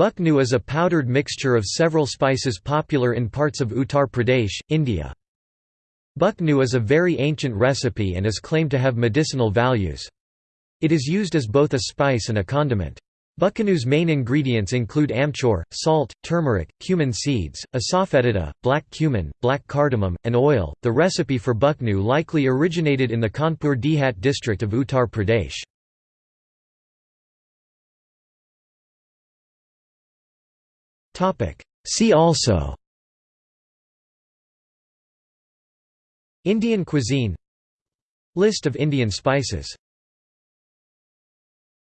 Bucknu is a powdered mixture of several spices popular in parts of Uttar Pradesh, India. Bucknu is a very ancient recipe and is claimed to have medicinal values. It is used as both a spice and a condiment. Bucknu's main ingredients include amchur, salt, turmeric, cumin seeds, asafoetida, black cumin, black cardamom, and oil. The recipe for bucknu likely originated in the Kanpur Dehat district of Uttar Pradesh. See also. Indian cuisine. List of Indian spices